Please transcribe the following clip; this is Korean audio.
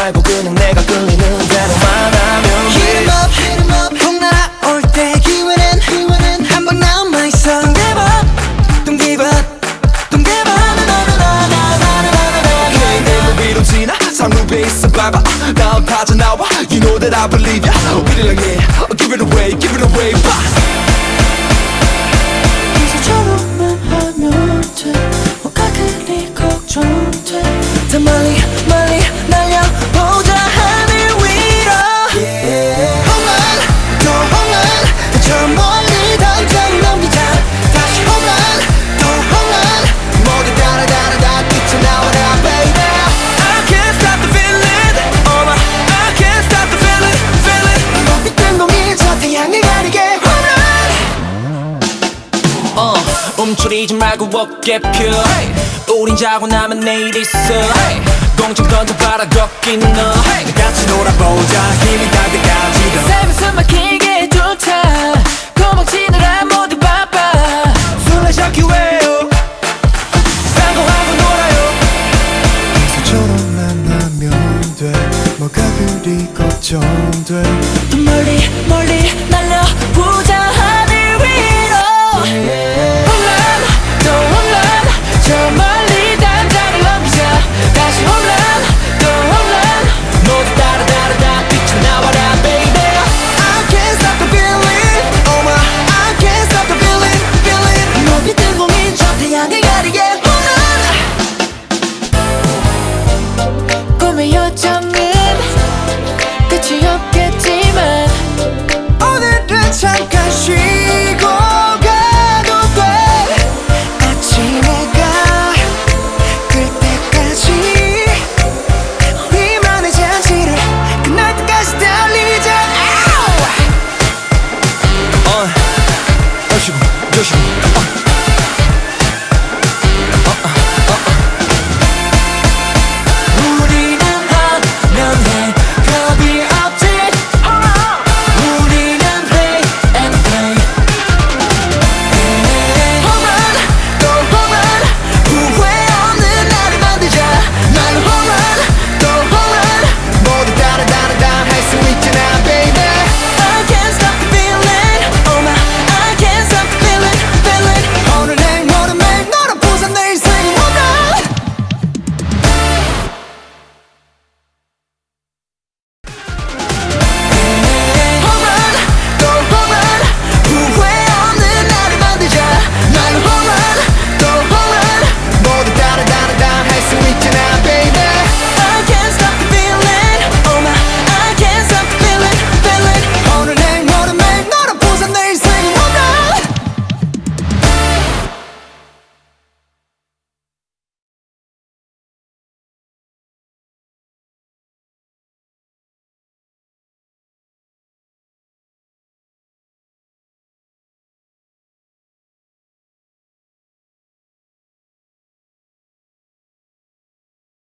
말고 그냥 내가 끌리는 대로만 하면 Hit 돼 'em up, hit 'em up 훅 날아올 때 기회는 기회는 한방 남아 있어 Don't give up, don't give up Don't give up 나나나나나나나나 Hey 내 위로 지나 상루배 있어 봐봐 다음 타자 나와 You know that I believe ya 우리랑 해 Give it away give it away 봐 움츠리지 말고 어깨 펴. 우린 자고 나면 내일 있어. 공중 던져봐라 걷기 너. 같이 놀아보자 힘이 닿을 때까지 더 삶은 숨 막히게 좋다. 도망치느라 모두 바빠. 술래 잡기 왜요 딴거하고 놀아요. 서처럼 만나면 돼. 뭐가 그리 걱정돼? 더 멀리 멀리 날 Cause